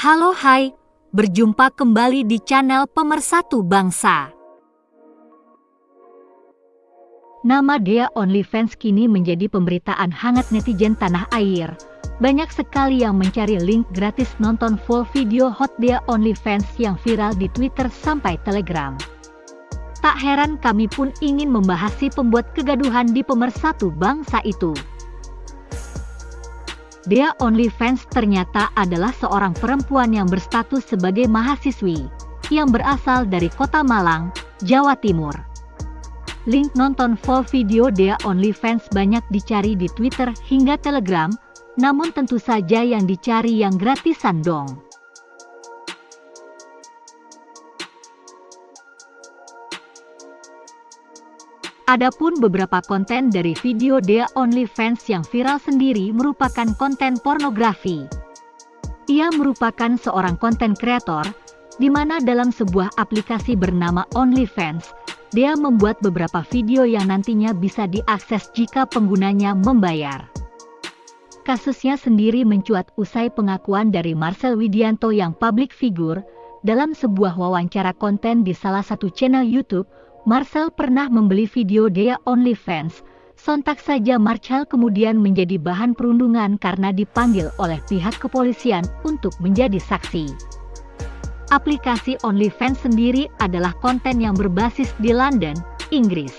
Halo hai, berjumpa kembali di channel Pemersatu Bangsa. Nama Dea OnlyFans kini menjadi pemberitaan hangat netizen tanah air. Banyak sekali yang mencari link gratis nonton full video hot Dea OnlyFans yang viral di Twitter sampai Telegram. Tak heran kami pun ingin membahas si pembuat kegaduhan di pemersatu bangsa itu. Dea OnlyFans ternyata adalah seorang perempuan yang berstatus sebagai mahasiswi, yang berasal dari kota Malang, Jawa Timur. Link nonton full video Dea OnlyFans banyak dicari di Twitter hingga Telegram, namun tentu saja yang dicari yang gratisan dong. Adapun beberapa konten dari video Dea OnlyFans yang viral sendiri merupakan konten pornografi. Ia merupakan seorang konten kreator, di mana dalam sebuah aplikasi bernama OnlyFans, dia membuat beberapa video yang nantinya bisa diakses jika penggunanya membayar. Kasusnya sendiri mencuat usai pengakuan dari Marcel Widianto yang public figure dalam sebuah wawancara konten di salah satu channel YouTube Marcel pernah membeli video Dea OnlyFans. Sontak saja Marcel kemudian menjadi bahan perundungan karena dipanggil oleh pihak kepolisian untuk menjadi saksi. Aplikasi OnlyFans sendiri adalah konten yang berbasis di London, Inggris.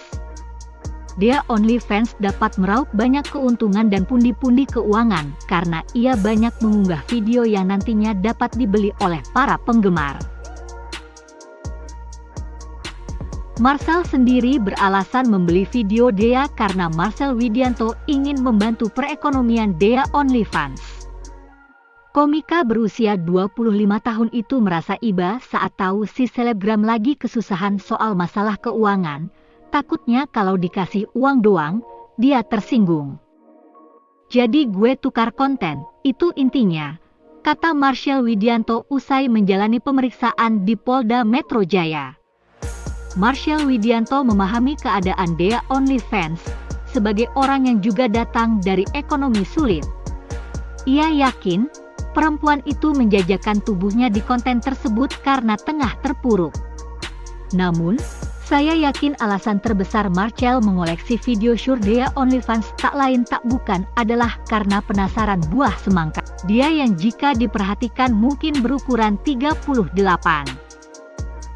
Dea OnlyFans dapat meraup banyak keuntungan dan pundi-pundi keuangan karena ia banyak mengunggah video yang nantinya dapat dibeli oleh para penggemar. Marcel sendiri beralasan membeli video Dea karena Marcel Widianto ingin membantu perekonomian Dea OnlyFans. Komika berusia 25 tahun itu merasa iba saat tahu si selebgram lagi kesusahan soal masalah keuangan. Takutnya kalau dikasih uang doang, dia tersinggung. Jadi gue tukar konten, itu intinya, kata Marcel Widianto usai menjalani pemeriksaan di Polda Metro Jaya. Marshall Widianto memahami keadaan Dea OnlyFans sebagai orang yang juga datang dari ekonomi sulit. Ia yakin perempuan itu menjajakan tubuhnya di konten tersebut karena tengah terpuruk. Namun, saya yakin alasan terbesar Marcel mengoleksi video Dea OnlyFans tak lain tak bukan adalah karena penasaran buah semangka. Dia yang jika diperhatikan mungkin berukuran 38.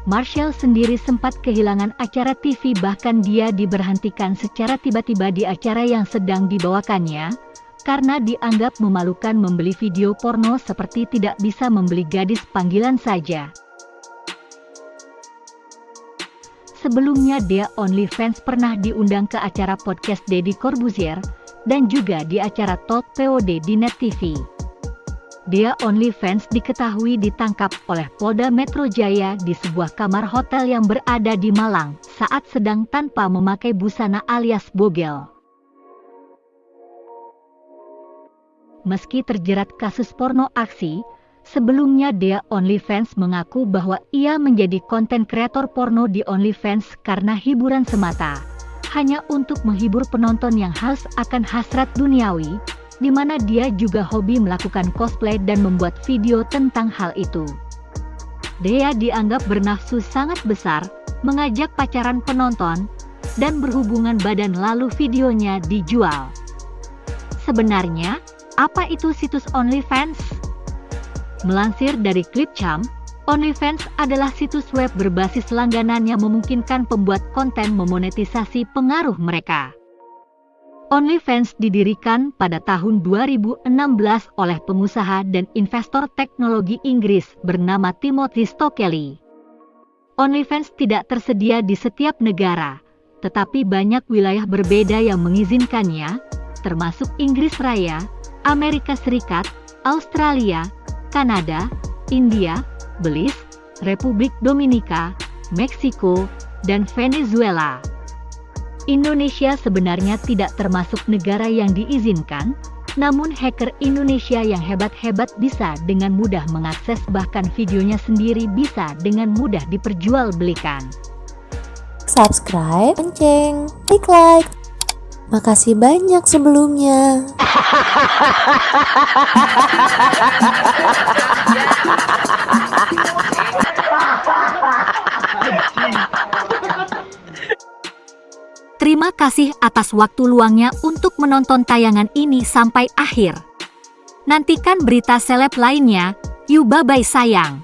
Marshall sendiri sempat kehilangan acara TV bahkan dia diberhentikan secara tiba-tiba di acara yang sedang dibawakannya, karena dianggap memalukan membeli video porno seperti tidak bisa membeli gadis panggilan saja. Sebelumnya Dea OnlyFans pernah diundang ke acara podcast Deddy Corbuzier, dan juga di acara Talk POD di Net TV. Dia OnlyFans diketahui ditangkap oleh Polda Metro Jaya di sebuah kamar hotel yang berada di Malang saat sedang tanpa memakai busana alias bogel. Meski terjerat kasus porno aksi, sebelumnya Dea OnlyFans mengaku bahwa ia menjadi konten kreator porno di OnlyFans karena hiburan semata, hanya untuk menghibur penonton yang haus akan hasrat duniawi, di mana dia juga hobi melakukan cosplay dan membuat video tentang hal itu. Dea dianggap bernafsu sangat besar, mengajak pacaran penonton, dan berhubungan badan lalu videonya dijual. Sebenarnya, apa itu situs OnlyFans? Melansir dari Clipchamp, OnlyFans adalah situs web berbasis langganan yang memungkinkan pembuat konten memonetisasi pengaruh mereka. OnlyFans didirikan pada tahun 2016 oleh pengusaha dan investor teknologi Inggris bernama Timothy Stokely. OnlyFans tidak tersedia di setiap negara, tetapi banyak wilayah berbeda yang mengizinkannya, termasuk Inggris Raya, Amerika Serikat, Australia, Kanada, India, Belize, Republik Dominika, Meksiko, dan Venezuela. Indonesia sebenarnya tidak termasuk negara yang diizinkan, namun hacker Indonesia yang hebat-hebat bisa dengan mudah mengakses bahkan videonya sendiri bisa dengan mudah diperjualbelikan. Subscribe, lonceng, klik like. Makasih banyak sebelumnya. Terima kasih atas waktu luangnya untuk menonton tayangan ini sampai akhir. Nantikan berita seleb lainnya. Yuk bye-bye sayang.